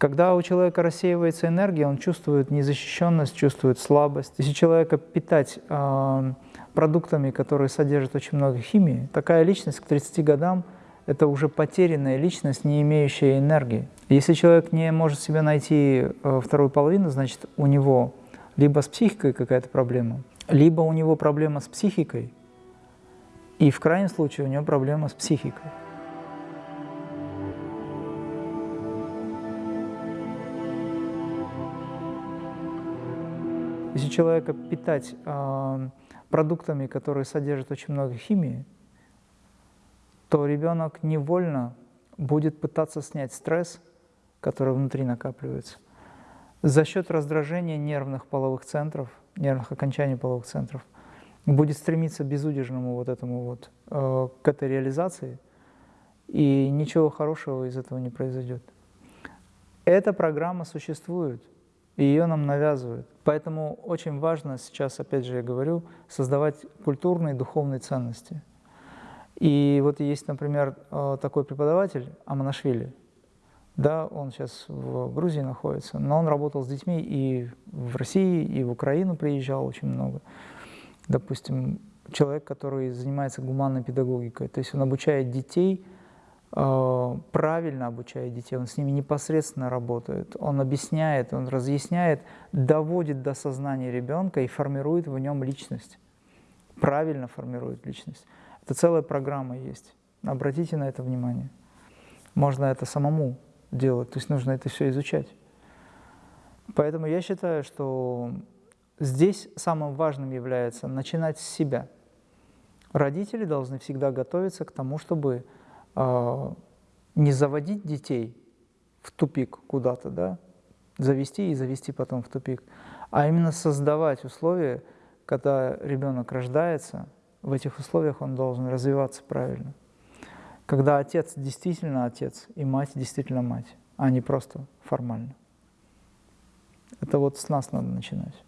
Когда у человека рассеивается энергия, он чувствует незащищенность, чувствует слабость. Если человека питать э, продуктами, которые содержат очень много химии, такая личность к 30 годам – это уже потерянная личность, не имеющая энергии. Если человек не может себе найти э, вторую половину, значит, у него либо с психикой какая-то проблема, либо у него проблема с психикой, и в крайнем случае у него проблема с психикой. Если человека питать э, продуктами, которые содержат очень много химии, то ребенок невольно будет пытаться снять стресс, который внутри накапливается, за счет раздражения нервных половых центров, нервных окончаний половых центров, будет стремиться безудержному вот этому вот, э, к этой реализации, и ничего хорошего из этого не произойдет. Эта программа существует, и ее нам навязывают. Поэтому очень важно сейчас, опять же я говорю, создавать культурные духовные ценности. И вот есть, например, э, такой преподаватель Аманашвили, да, он сейчас в Грузии находится, но он работал с детьми и в России, и в Украину приезжал очень много. Допустим, человек, который занимается гуманной педагогикой, то есть он обучает детей, правильно обучает детей, он с ними непосредственно работает, он объясняет, он разъясняет, доводит до сознания ребенка и формирует в нем личность, правильно формирует личность. Это целая программа есть, обратите на это внимание. Можно это самому делать, то есть нужно это все изучать. Поэтому я считаю, что здесь самым важным является начинать с себя. Родители должны всегда готовиться к тому, чтобы э, не заводить детей в тупик куда-то, да, завести и завести потом в тупик, а именно создавать условия, когда ребенок рождается, в этих условиях он должен развиваться правильно когда отец действительно отец и мать действительно мать, а не просто формально. Это вот с нас надо начинать.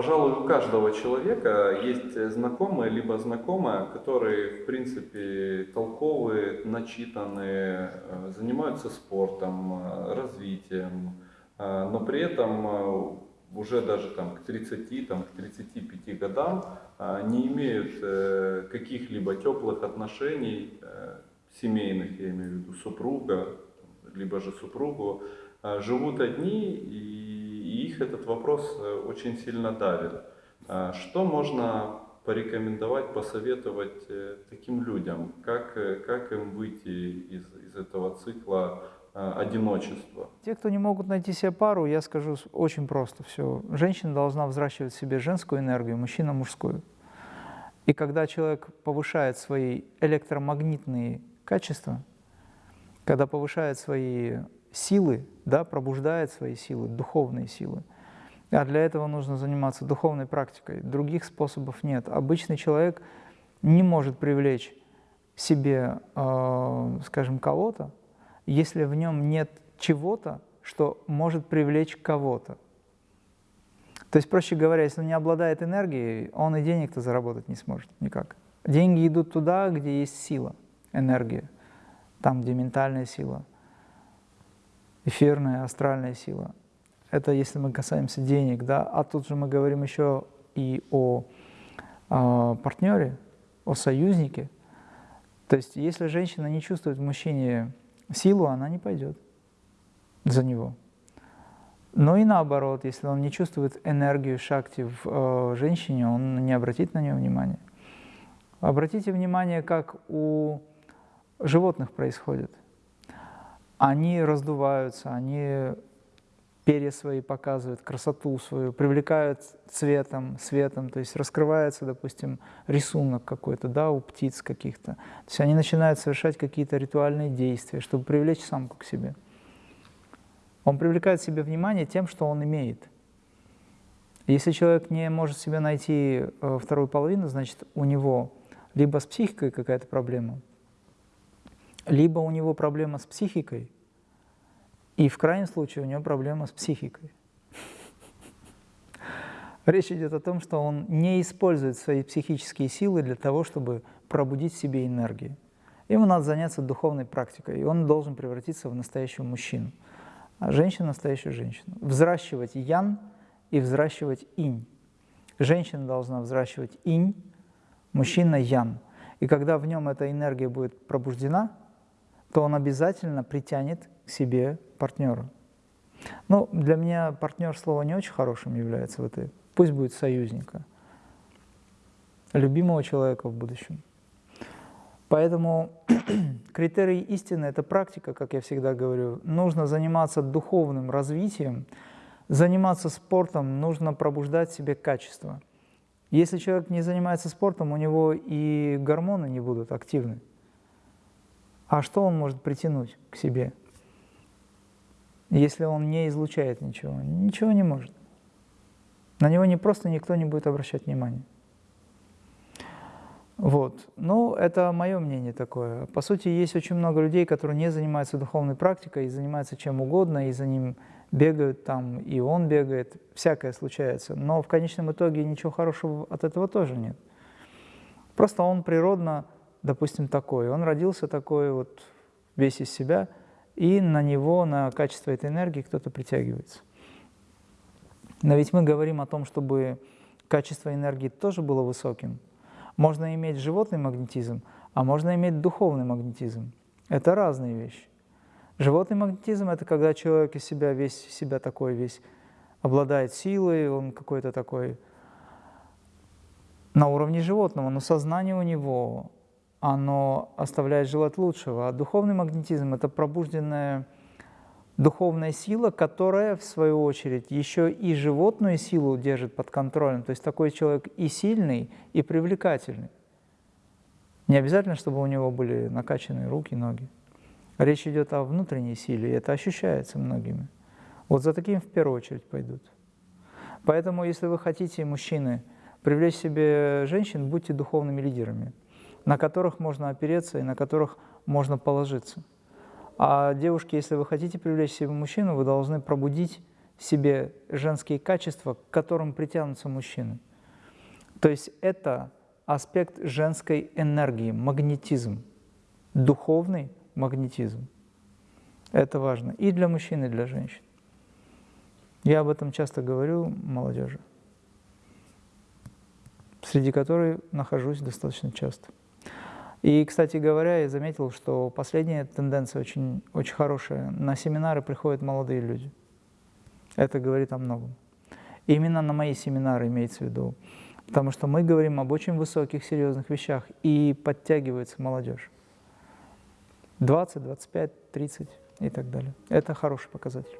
Пожалуй, у каждого человека есть знакомые, либо знакомая, которые, в принципе, толковые, начитанные, э, занимаются спортом, э, развитием, э, но при этом уже даже там, к 30, там, к 35 годам не имеют каких-либо теплых отношений, семейных, я имею в виду супруга, либо же супругу, живут одни, и их этот вопрос э, очень сильно давит. А, что можно порекомендовать, посоветовать таким людям? Как, как им выйти из, из этого цикла Э, одиночества. Те, кто не могут найти себе пару, я скажу очень просто все. Женщина должна взращивать в себе женскую энергию, мужчина мужскую. И когда человек повышает свои электромагнитные качества, когда повышает свои силы, да, пробуждает свои силы, духовные силы, а для этого нужно заниматься духовной практикой. Других способов нет. Обычный человек не может привлечь себе, э, скажем, кого-то, если в нем нет чего-то, что может привлечь кого-то. То есть, проще говоря, если он не обладает энергией, он и денег-то заработать не сможет никак. Деньги идут туда, где есть сила, энергия, там, где ментальная сила, эфирная, астральная сила. Это если мы касаемся денег, да, а тут же мы говорим еще и о, о партнере, о союзнике. То есть, если женщина не чувствует в мужчине силу, она не пойдет за него. Но и наоборот, если он не чувствует энергию шакти в э, женщине, он не обратит на нее внимания. Обратите внимание, как у животных происходит. Они раздуваются, они перья свои показывают, красоту свою, привлекают цветом, светом, то есть раскрывается, допустим, рисунок какой-то, да, у птиц каких-то. То есть они начинают совершать какие-то ритуальные действия, чтобы привлечь самку к себе. Он привлекает себе внимание тем, что он имеет. Если человек не может себе найти э, вторую половину, значит, у него либо с психикой какая-то проблема, либо у него проблема с психикой – и в крайнем случае у него проблема с психикой. Речь идет о том, что он не использует свои психические силы для того, чтобы пробудить в себе энергию. Ему надо заняться духовной практикой, и он должен превратиться в настоящего мужчину. а женщина – настоящую женщину. Взращивать ян и взращивать инь. Женщина должна взращивать инь, мужчина – ян. И когда в нем эта энергия будет пробуждена, то он обязательно притянет себе партнера. Ну, для меня партнер слово не очень хорошим является в этой. Пусть будет союзника, любимого человека в будущем. Поэтому критерий истины – это практика, как я всегда говорю. Нужно заниматься духовным развитием, заниматься спортом, нужно пробуждать себе качество. Если человек не занимается спортом, у него и гормоны не будут активны. А что он может притянуть к себе, если он не излучает ничего? Ничего не может. На него не просто никто не будет обращать внимания. Вот. Ну, это мое мнение такое. По сути, есть очень много людей, которые не занимаются духовной практикой, и занимаются чем угодно, и за ним бегают там, и он бегает, всякое случается. Но в конечном итоге ничего хорошего от этого тоже нет. Просто он природно, допустим, такой. Он родился такой, вот весь из себя, и на него, на качество этой энергии кто-то притягивается. Но ведь мы говорим о том, чтобы качество энергии тоже было высоким – можно иметь животный магнетизм, а можно иметь духовный магнетизм. Это разные вещи. Животный магнетизм – это когда человек из себя весь себя такой весь обладает силой, он какой-то такой на уровне животного, но сознание у него, оно оставляет желать лучшего. А духовный магнетизм – это пробужденная духовная сила, которая, в свою очередь, еще и животную силу держит под контролем. То есть такой человек и сильный, и привлекательный. Не обязательно, чтобы у него были накачанные руки, ноги. Речь идет о внутренней силе, и это ощущается многими. Вот за таким в первую очередь пойдут. Поэтому, если вы хотите, мужчины, привлечь себе женщин, будьте духовными лидерами, на которых можно опереться и на которых можно положиться. А девушки, если вы хотите привлечь себе мужчину, вы должны пробудить в себе женские качества, к которым притянутся мужчины. То есть это аспект женской энергии, магнетизм, духовный магнетизм. Это важно и для мужчин, и для женщин. Я об этом часто говорю молодежи, среди которой нахожусь достаточно часто. И, кстати говоря, я заметил, что последняя тенденция очень, очень хорошая. На семинары приходят молодые люди. Это говорит о многом. И именно на мои семинары имеется в виду. Потому что мы говорим об очень высоких, серьезных вещах, и подтягивается молодежь. 20, 25, 30 и так далее. Это хороший показатель.